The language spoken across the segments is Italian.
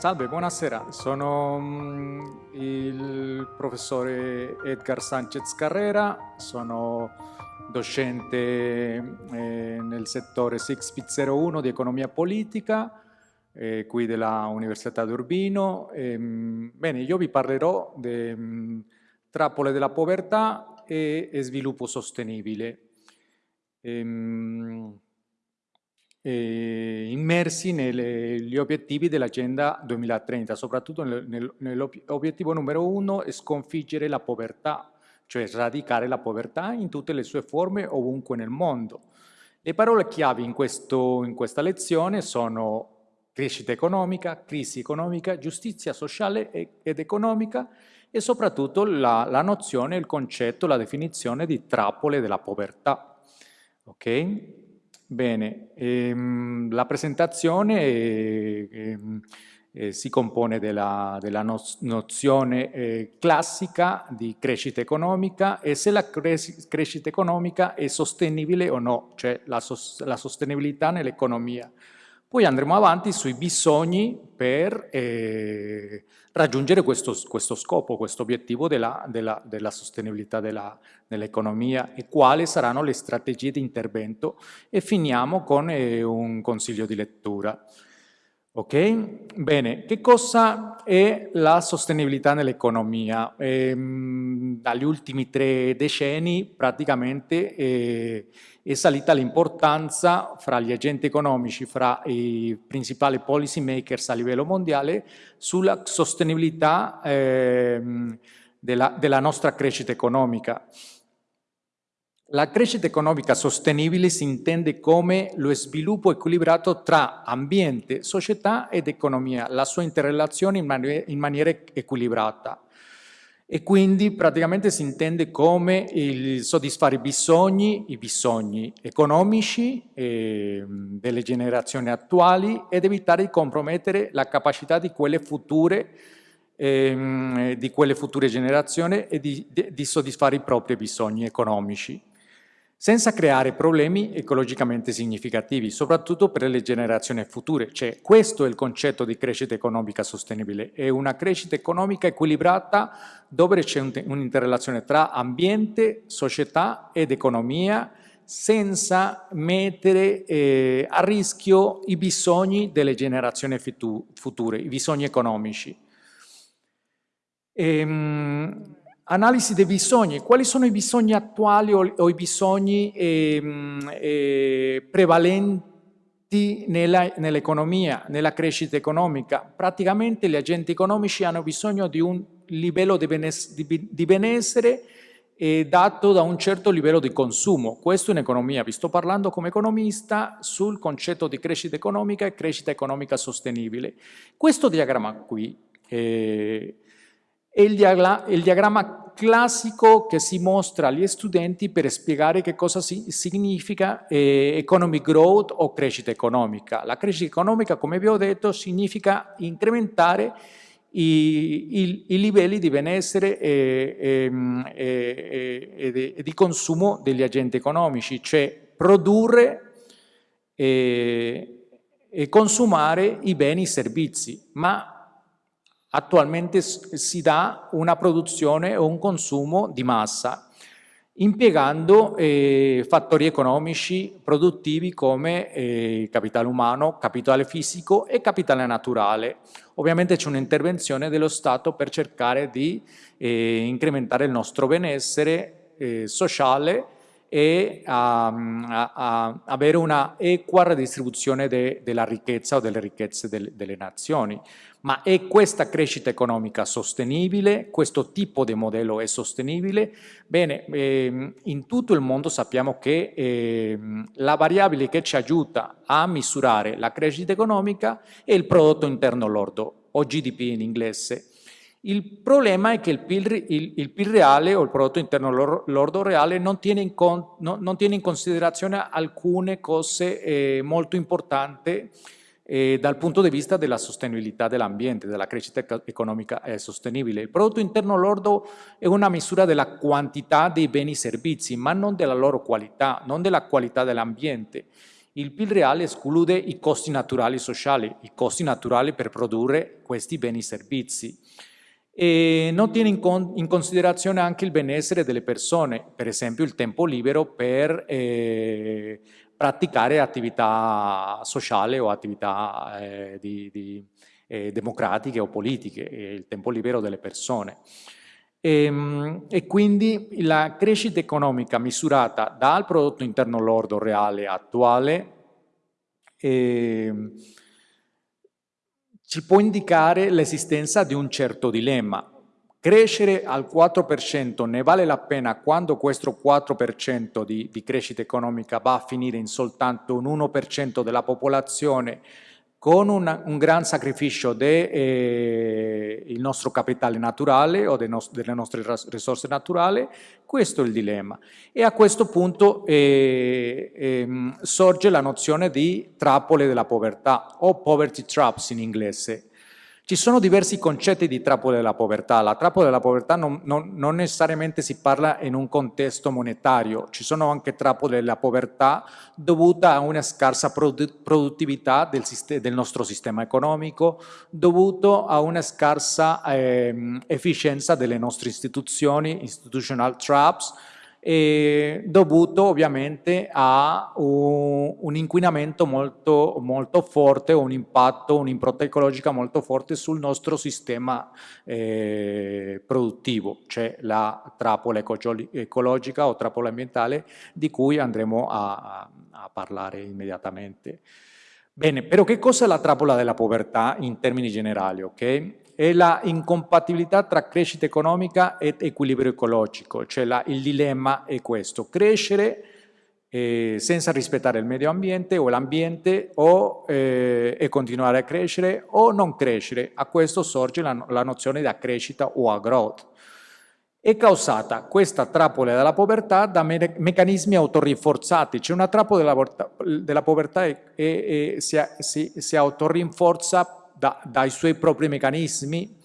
Salve, buonasera. Sono mm, il professore Edgar Sanchez Carrera, sono docente eh, nel settore 6P01 di economia politica eh, qui della Università di Urbino. Ehm, bene, io vi parlerò di mm, trappole della povertà e, sviluppo sostenibile. Ehm, eh, immersi negli obiettivi dell'Agenda 2030, soprattutto nel, nell'obiettivo numero uno è sconfiggere la povertà, cioè sradicare la povertà in tutte le sue forme ovunque nel mondo. Le parole chiavi in, questo, in questa lezione sono crescita economica, crisi economica, giustizia sociale ed economica e soprattutto la, la nozione, il concetto, la definizione di trappole della povertà. Okay? Bene, ehm, la presentazione ehm, eh, si compone della, della no nozione eh, classica di crescita economica e se la cres crescita economica è sostenibile o no, cioè la, sos la sostenibilità nell'economia. Poi andremo avanti sui bisogni per eh, raggiungere questo, questo, scopo, questo obiettivo della, della, della sostenibilità dell'economia e quali saranno le strategie di intervento e finiamo con eh, un consiglio di lettura. Ok? Bene, che cosa è la sostenibilità nell'economia? Ehm, dagli ultimi tre decenni praticamente eh, è salita l'importanza fra gli agenti economici, fra i principali policy makers a livello mondiale sulla sostenibilità eh, della, della nostra crescita economica. La crescita economica sostenibile si intende come lo sviluppo equilibrato tra ambiente, società ed economia, la sua interrelazione in, man in maniera equilibrata. E quindi praticamente si intende come il soddisfare i bisogni, i bisogni economici eh, delle generazioni attuali ed evitare di compromettere la capacità di quelle future ehm, di quelle future generazioni e di, di, di soddisfare i propri bisogni economici senza creare problemi ecologicamente significativi, soprattutto per le generazioni future. Cioè, questo è il concetto di crescita economica sostenibile, è una crescita economica equilibrata dove c'è un'interrelazione tra ambiente, società ed economia, senza mettere eh, a rischio i bisogni delle generazioni future, i bisogni economici. Ehm, Analisi dei bisogni. Quali sono i bisogni attuali o, o i bisogni eh, eh, prevalenti nell'economia, nell nella crescita economica? Praticamente gli agenti economici hanno bisogno di un livello di benessere, di, di benessere eh, dato da un certo livello di consumo. Questo in economia. Vi sto parlando come economista sul concetto di crescita economica e crescita economica sostenibile. Questo diagramma qui eh, è il, diagramma, classico che si mostra agli studenti per spiegare che cosa si, significa eh, economic growth o crescita economica. La crescita economica, come vi ho detto, significa incrementare i, i, i livelli di benessere e, e, e, e, di consumo degli agenti economici, cioè produrre e, consumare i beni e i servizi, ma attualmente si dà una produzione o un consumo di massa. impiegando eh, fattori economici produttivi come eh, capitale umano, capitale fisico e capitale naturale. Ovviamente c'è un'intervenzione dello Stato per cercare di eh, incrementare il nostro benessere eh, sociale e a, a, a, avere una equa redistribuzione de, della ricchezza o delle ricchezze del, delle nazioni. Ma è questa crescita economica sostenibile? Questo tipo di modello è sostenibile? Bene, ehm, in tutto il mondo sappiamo che ehm, la variabile che ci aiuta a misurare la crescita economica è il prodotto interno lordo, o GDP in inglese. Il problema è che il PIL, il, il PIL reale o il prodotto interno lordo reale non tiene in, con, no, non tiene in considerazione alcune cose eh, molto importanti eh, dal punto di vista della sostenibilità dell'ambiente, della crescita economica eh, sostenibile. Il prodotto interno lordo è una misura della quantità dei beni e servizi, ma non della loro qualità, non della qualità dell'ambiente. Il PIL reale esclude i costi naturali sociali, i costi naturali per produrre questi beni e servizi. E non tiene in, con, in, considerazione anche il benessere delle persone, per esempio il tempo libero per eh, praticare attività sociali o attività eh, di, di, eh, democratiche o politiche, il tempo libero delle persone. E, ehm, e, quindi la crescita economica misurata dal prodotto interno lordo reale attuale eh, ci può indicare l'esistenza di un certo dilemma. Crescere al 4% ne vale la pena quando questo 4% di, di crescita economica va a finire in soltanto un 1% della popolazione con una, un gran sacrificio del eh, nostro capitale naturale o no delle nostre risorse naturali, questo è il dilemma. E a questo punto eh, eh, sorge la nozione di trappole della povertà o poverty traps in inglese, ci sono diversi concetti di trappola della povertà. La trappola della povertà non, non, non, necessariamente si parla in un contesto monetario, ci sono anche trappole della povertà dovuta a una scarsa produttività del, del nostro sistema economico, dovuto a una scarsa eh, efficienza delle nostre istituzioni, institutional traps, eh, dovuto ovviamente a un, un inquinamento molto, molto, forte, un impatto, un'impronta ecologica molto forte sul nostro sistema eh, produttivo, cioè la trappola ecologica o trappola ambientale di cui andremo a, a parlare immediatamente. Bene, però che cosa è la trappola della povertà in termini generali? Okay? È la incompatibilità tra crescita economica ed equilibrio ecologico, cioè la, il dilemma è questo, crescere eh, senza rispettare il medio ambiente o l'ambiente eh, e continuare a crescere o non crescere, a questo sorge la, la nozione di crescita o a growth. È causata questa trappola della povertà da me meccanismi autorinforzati, cioè una trappola della, della povertà e, e, e si, si, si autorinforza da, dai suoi propri meccanismi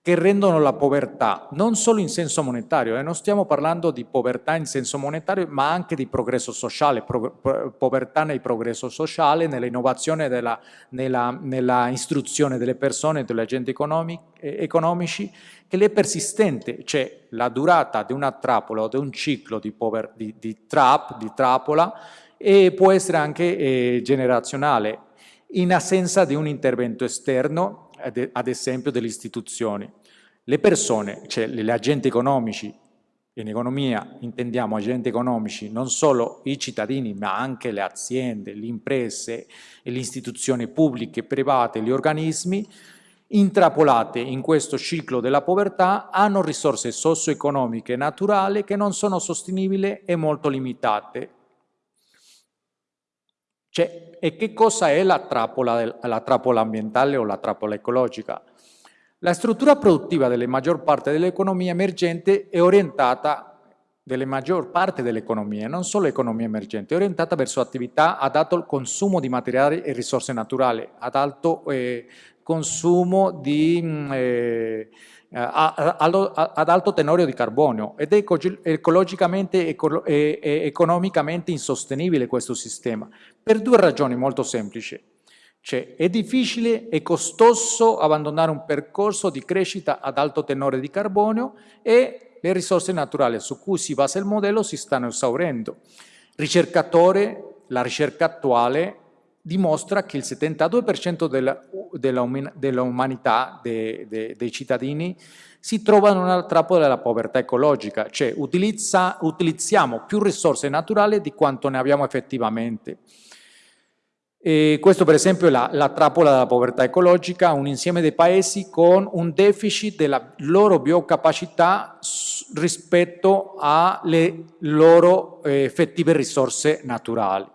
che rendono la povertà non solo in senso monetario, eh, non stiamo parlando di povertà in senso monetario, ma anche di progresso sociale, pro, pro, povertà nel progresso sociale, nell'innovazione, nella, nella, istruzione delle persone, degli agenti economici, eh, economici, che è persistente, cioè la durata di una trappola o di un ciclo di, pover, di, di trap, di trappola, e può essere anche eh, generazionale, in assenza di un intervento esterno, ad esempio delle istituzioni. Le persone, cioè gli agenti economici, in economia intendiamo agenti economici non solo i cittadini ma anche le aziende, le imprese le istituzioni pubbliche, private, gli organismi, intrappolate in questo ciclo della povertà hanno risorse socio-economiche naturali che non sono sostenibili e molto limitate cioè, e che cosa è la trappola, la trappola ambientale o la trappola ecologica? La struttura produttiva della maggior parte dell'economia emergente è orientata della maggior parte dell'economia, non solo l'economia emergente, è orientata verso attività ad alto consumo di materiali e risorse naturali, ad alto eh, consumo di mm, eh, eh, ad alto tenore di carbonio ed è ecologicamente e economicamente insostenibile questo sistema per due ragioni molto semplici. Cioè è difficile e costoso abbandonare un percorso di crescita ad alto tenore di carbonio e le risorse naturali su cui si basa il modello si stanno esaurendo. Ricercatore, la ricerca attuale dimostra che il 72% dell'umanità, de, de, dei cittadini, si trova in una trappola della povertà ecologica, cioè utilizza, utilizziamo più risorse naturali di quanto ne abbiamo effettivamente. E questo per esempio è la, la, trappola della povertà ecologica, un insieme di paesi con un deficit della loro biocapacità rispetto alle loro eh, effettive risorse naturali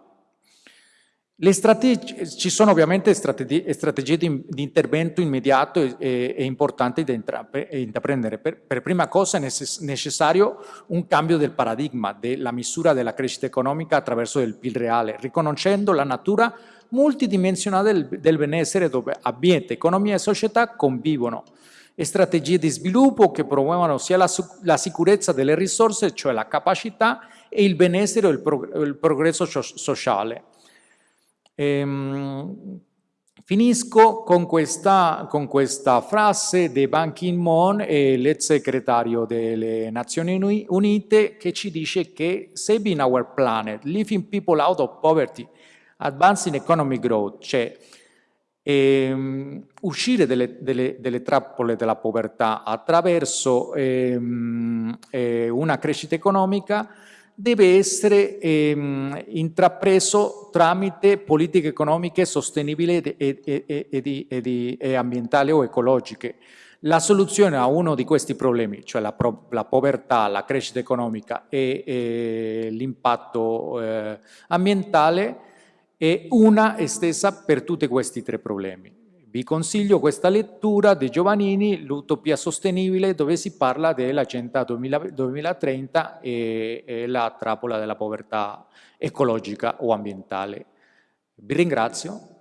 ci sono ovviamente strategie, strategie di, di, intervento immediato e, e, e importanti da intraprendere. Per, per, prima cosa è necessario un cambio del paradigma della misura della crescita economica attraverso il PIL reale, riconoscendo la natura multidimensionale del, del benessere dove ambiente, economia e società convivono e strategie di sviluppo che promuovano sia la, la sicurezza delle risorse, cioè la capacità, e il benessere e il, prog il progresso sociale Ehm, finisco con questa, con questa, frase di Ban Ki-moon, l'ex segretario delle Nazioni Unite, che ci dice che saving our planet, living people out of poverty, advancing economic growth, cioè ehm, uscire delle, delle, delle, trappole della povertà attraverso ehm, eh, una crescita economica deve essere ehm, intrapreso tramite politiche economiche sostenibili e, e, e, e, ambientali o ecologiche. La soluzione a uno di questi problemi, cioè la, la povertà, la crescita economica e, l'impatto eh, ambientale, è una e stessa per tutti questi tre problemi. Vi consiglio questa lettura di Giovannini, L'utopia sostenibile, dove si parla dell'Agenda 2030 e, e la trappola della povertà ecologica o ambientale. Vi ringrazio